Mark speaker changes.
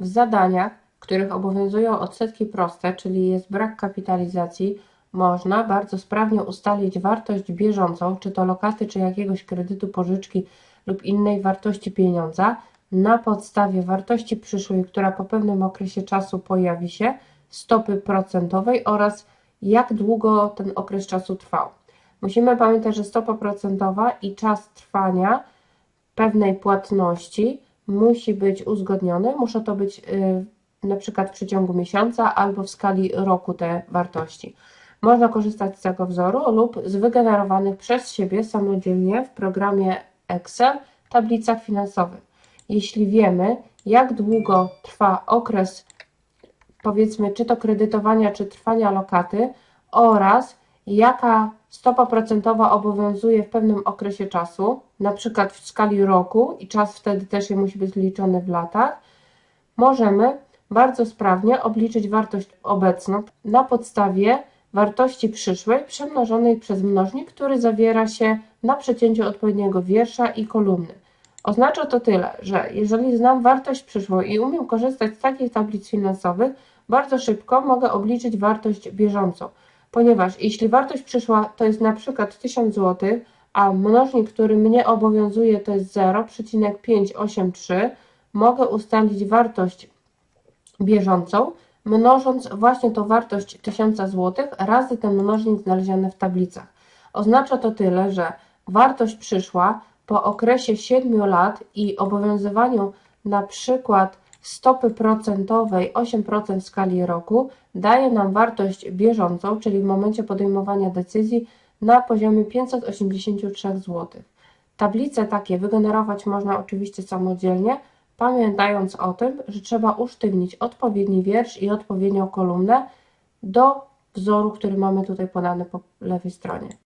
Speaker 1: W zadaniach, których obowiązują odsetki proste, czyli jest brak kapitalizacji, można bardzo sprawnie ustalić wartość bieżącą, czy to lokaty, czy jakiegoś kredytu, pożyczki lub innej wartości pieniądza, na podstawie wartości przyszłej, która po pewnym okresie czasu pojawi się, stopy procentowej oraz jak długo ten okres czasu trwał. Musimy pamiętać, że stopa procentowa i czas trwania pewnej płatności musi być uzgodniony. Muszą to być y, na przykład w przeciągu miesiąca albo w skali roku te wartości. Można korzystać z tego wzoru lub z wygenerowanych przez siebie samodzielnie w programie Excel tablicach finansowych. Jeśli wiemy, jak długo trwa okres, powiedzmy, czy to kredytowania, czy trwania lokaty oraz jaka stopa procentowa obowiązuje w pewnym okresie czasu, na przykład w skali roku i czas wtedy też musi być liczony w latach, możemy bardzo sprawnie obliczyć wartość obecną na podstawie wartości przyszłej przemnożonej przez mnożnik, który zawiera się na przecięciu odpowiedniego wiersza i kolumny. Oznacza to tyle, że jeżeli znam wartość przyszłą i umiem korzystać z takich tablic finansowych, bardzo szybko mogę obliczyć wartość bieżącą, ponieważ jeśli wartość przyszła to jest na przykład 1000 zł, a mnożnik, który mnie obowiązuje to jest 0,583, mogę ustalić wartość bieżącą, mnożąc właśnie tą wartość 1000 zł razy ten mnożnik znaleziony w tablicach. Oznacza to tyle, że wartość przyszła po okresie 7 lat i obowiązywaniu na przykład stopy procentowej 8% w skali roku daje nam wartość bieżącą, czyli w momencie podejmowania decyzji na poziomie 583 zł. Tablice takie wygenerować można oczywiście samodzielnie, pamiętając o tym, że trzeba usztywnić odpowiedni wiersz i odpowiednią kolumnę do wzoru, który mamy tutaj podany po lewej stronie.